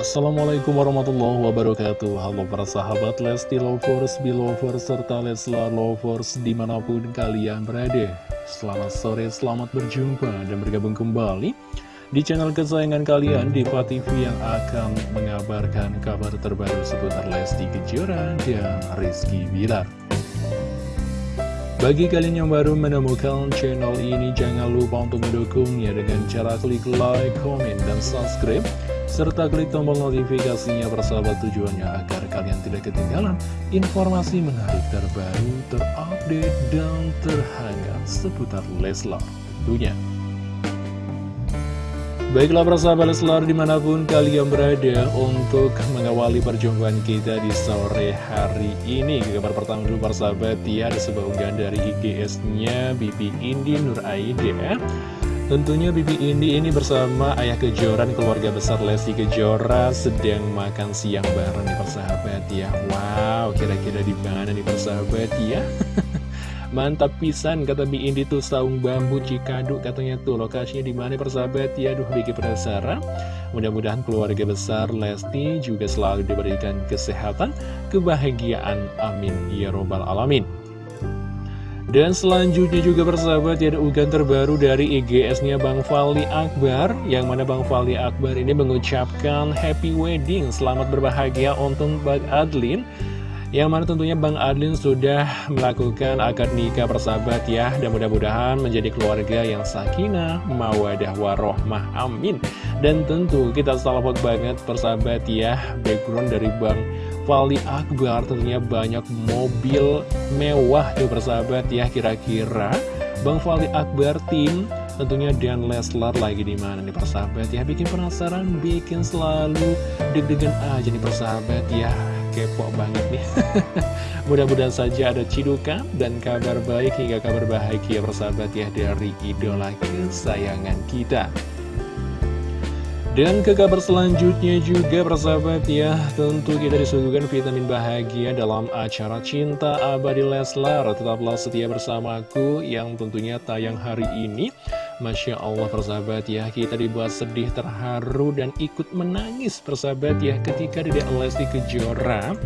Assalamualaikum warahmatullahi wabarakatuh. Halo para sahabat Lesti Lovers, Belovers, serta Leslar Lovers di mana pun kalian berada. Selamat sore, selamat berjumpa dan bergabung kembali di channel kesayangan kalian Diva TV yang akan mengabarkan kabar terbaru seputar Lesti Kejora dan Rizky Bilar. Bagi kalian yang baru menemukan channel ini, jangan lupa untuk mendukungnya dengan cara klik like, comment, dan subscribe, serta klik tombol notifikasinya persahabat tujuannya agar kalian tidak ketinggalan informasi menarik terbaru, terupdate, dan terhangat seputar Leslar tentunya. Baiklah persahabat Leslar di mana pun kalian berada untuk mengawali perjumpaan kita di sore hari ini kabar pertama dulu persahabat ya ada sebuah unggahan dari IGS-nya Bibi Indi Nur Aida Tentunya Bibi Indi ini bersama ayah kejoran keluarga besar Lesti Kejora sedang makan siang bareng nih persahabat ya Wow kira-kira di mana nih persahabat ya Mantap pisan kata Bi Indi tuh saung bambu Cikadu katanya tuh lokasinya di mana persahabat ya aduh bikin penasaran. Mudah-mudahan keluarga besar Lesti juga selalu diberikan kesehatan, kebahagiaan. Amin ya robbal alamin. Dan selanjutnya juga persahabat ya ada ugan terbaru dari IGS-nya Bang Fali Akbar Yang mana Bang Fali Akbar ini mengucapkan happy wedding. Selamat berbahagia untuk Bang Adlin. Yang mana tentunya Bang Adlin sudah melakukan akad nikah persahabat ya. Dan mudah-mudahan menjadi keluarga yang sakinah, mawadah, warohmah, amin. Dan tentu kita salawat banget persahabat ya Background dari Bang Fali Akbar tentunya banyak mobil mewah tuh persahabat ya Kira-kira. Bang Fali Akbar tim tentunya Dan Leslar lagi di mana nih persahabat ya. Bikin penasaran bikin selalu deg-degan aja nih persahabat ya. Kepo banget nih. Mudah-mudahan saja ada cidukan dan kabar baik hingga kabar bahagia persahabat ya dari idola kesayangan kita dan ke kabar selanjutnya juga persahabat ya Tentu kita disuguhkan vitamin bahagia dalam acara Cinta Abadi Leslar. Tetaplah setia bersamaku yang tentunya tayang hari ini. Masya Allah persahabat ya Kita dibuat sedih terharu dan ikut menangis persahabat ya Ketika Dedek Lesti Kejora.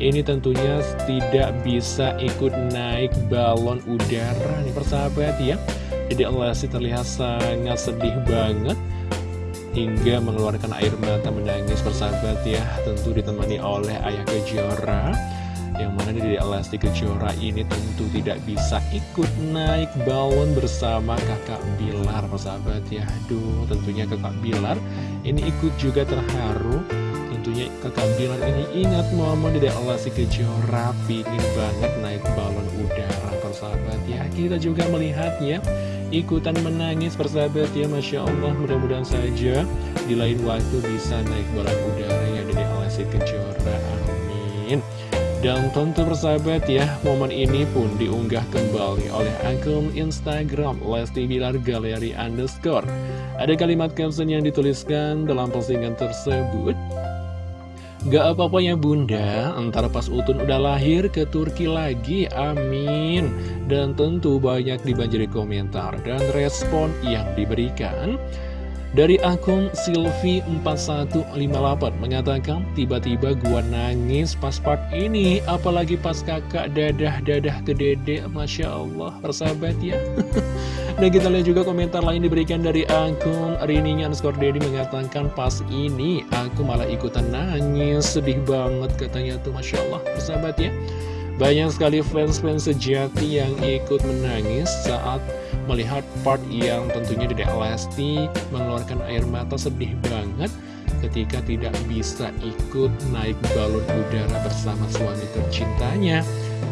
Ini tentunya tidak bisa ikut naik balon udara nih persahabat ya. Dedek Lesti terlihat sangat sedih banget Hingga mengeluarkan air mata menangis persahabat ya. Tentu ditemani oleh Ayah Kejora yang mana di Lesti Kejora ini tentu tidak bisa ikut naik balon bersama kakak Bilar persahabat ya. Aduh tentunya kakak Bilar ini ikut juga terharu. Tentunya kakak Bilar ini ingat momen di Lesti Kejora pingin banget naik balon udara persahabat ya. Kita juga melihatnya ikutan menangis persahabat ya Masya Allah mudah-mudahan saja di lain waktu bisa naik balon udara ya dari Lesti Kejora amin dan tentu persahabat ya, momen ini pun diunggah kembali oleh akun Instagram Lesti Bilar Galeri Underscore. Ada kalimat caption yang dituliskan dalam postingan tersebut. Gak apa-apa ya bunda, antara pas Utun udah lahir ke Turki lagi, amin. Dan tentu banyak dibanjiri komentar dan respon yang diberikan. Dari akun Silvi4158 mengatakan, tiba-tiba gua nangis pas part ini, apalagi pas kakak dadah-dadah ke dede, Masya Allah, persahabat ya. Dan kita lihat juga komentar lain diberikan dari akun Rininya underscore Dedi mengatakan, pas ini aku malah ikutan nangis, sedih banget katanya tuh, Masya Allah, persahabat ya. Banyak sekali fans-fans sejati yang ikut menangis saat melihat part yang tentunya Dedek Lesti mengeluarkan air mata sedih banget ketika tidak bisa ikut naik balon udara bersama suami tercintanya.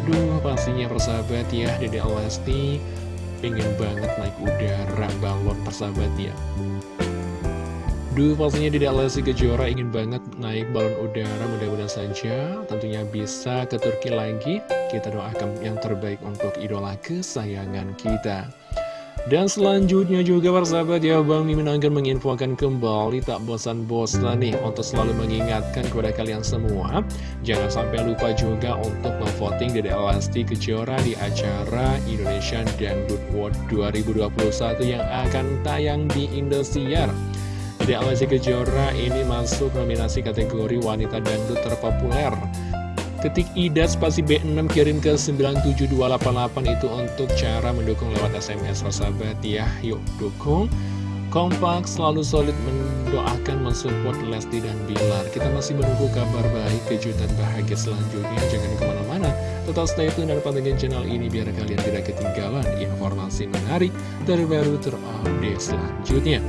Duh, pastinya persahabat ya, Dedek Lesti pengen banget naik udara balon persahabat ya. Duh, pastinya tidak Lesti Kejora ingin banget naik balon udara, mudah-mudahan saja tentunya bisa ke Turki lagi. Kita doakan yang terbaik untuk idola kesayangan kita. Dan selanjutnya juga persahabat ya Bang Mimin akan menginfokan kembali tak bosan-bosan nih untuk selalu mengingatkan kepada kalian semua Jangan sampai lupa juga untuk memvoting Dede Elasti Kejora di acara Indonesian Dangdut World 2021 yang akan tayang di Indosiar Dede Alessi Kejora ini masuk nominasi kategori wanita dangdut terpopuler? Ketik Ida spasi B6 kirim ke 97288 itu untuk cara mendukung lewat SMS sahabat ya Yuk dukung. Kompak selalu solid mendoakan mensupport Lesti dan Bilar. Kita masih menunggu kabar baik kejutan bahagia selanjutnya. Jangan ke mana-mana Tetap stay tune dan pantengin channel ini biar kalian tidak ketinggalan informasi menarik terbaru terupdate selanjutnya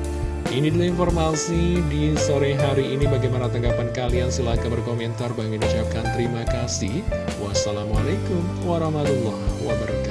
ini dulu informasi di sore hari ini. Bagaimana tanggapan kalian? Silahkan berkomentar. Bang ucapkan terima kasih. Wassalamualaikum warahmatullahi wabarakatuh